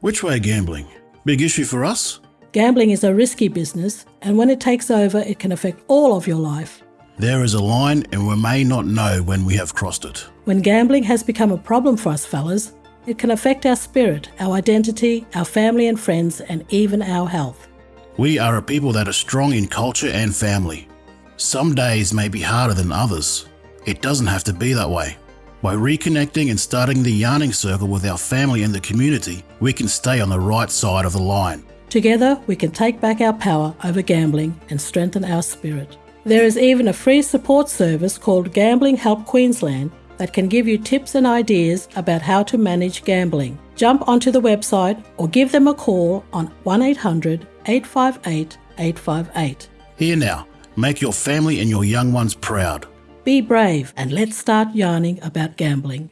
Which way gambling? Big issue for us? Gambling is a risky business, and when it takes over, it can affect all of your life. There is a line, and we may not know when we have crossed it. When gambling has become a problem for us fellas, it can affect our spirit, our identity, our family and friends, and even our health. We are a people that are strong in culture and family. Some days may be harder than others. It doesn't have to be that way. By reconnecting and starting the yarning circle with our family and the community, we can stay on the right side of the line. Together, we can take back our power over gambling and strengthen our spirit. There is even a free support service called Gambling Help Queensland that can give you tips and ideas about how to manage gambling. Jump onto the website or give them a call on 1800 858 858. Here now, make your family and your young ones proud. Be brave and let's start yarning about gambling.